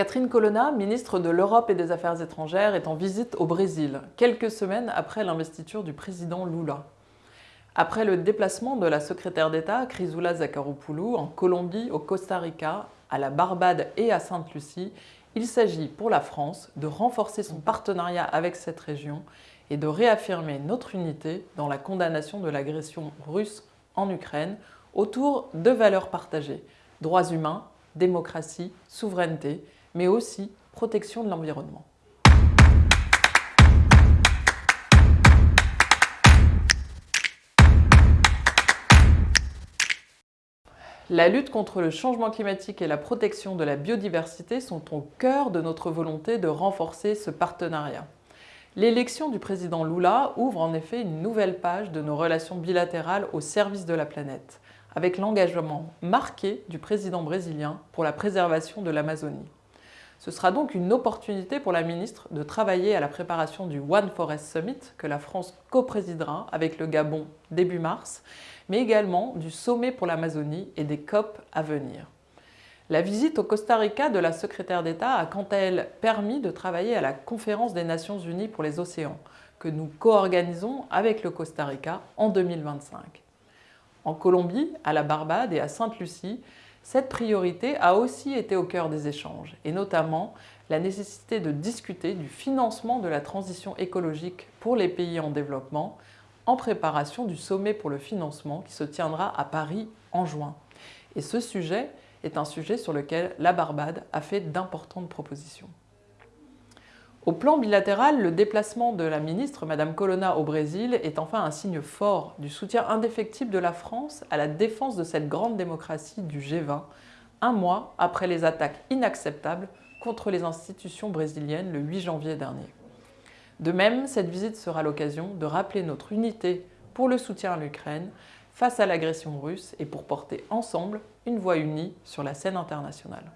Catherine Colonna, ministre de l'Europe et des Affaires étrangères, est en visite au Brésil, quelques semaines après l'investiture du président Lula. Après le déplacement de la secrétaire d'État Chrysoula Zakharopoulou en Colombie, au Costa Rica, à la Barbade et à Sainte-Lucie, il s'agit pour la France de renforcer son partenariat avec cette région et de réaffirmer notre unité dans la condamnation de l'agression russe en Ukraine autour de valeurs partagées, droits humains, démocratie, souveraineté, mais aussi protection de l'environnement. La lutte contre le changement climatique et la protection de la biodiversité sont au cœur de notre volonté de renforcer ce partenariat. L'élection du président Lula ouvre en effet une nouvelle page de nos relations bilatérales au service de la planète, avec l'engagement marqué du président brésilien pour la préservation de l'Amazonie. Ce sera donc une opportunité pour la ministre de travailler à la préparation du One Forest Summit que la France co-présidera avec le Gabon début mars, mais également du sommet pour l'Amazonie et des COP à venir. La visite au Costa Rica de la secrétaire d'État a quant à elle permis de travailler à la conférence des Nations Unies pour les océans, que nous co-organisons avec le Costa Rica en 2025. En Colombie, à la Barbade et à Sainte-Lucie, cette priorité a aussi été au cœur des échanges, et notamment la nécessité de discuter du financement de la transition écologique pour les pays en développement, en préparation du sommet pour le financement qui se tiendra à Paris en juin. Et ce sujet est un sujet sur lequel la Barbade a fait d'importantes propositions. Au plan bilatéral, le déplacement de la ministre, Mme Colonna, au Brésil est enfin un signe fort du soutien indéfectible de la France à la défense de cette grande démocratie du G20, un mois après les attaques inacceptables contre les institutions brésiliennes le 8 janvier dernier. De même, cette visite sera l'occasion de rappeler notre unité pour le soutien à l'Ukraine face à l'agression russe et pour porter ensemble une voix unie sur la scène internationale.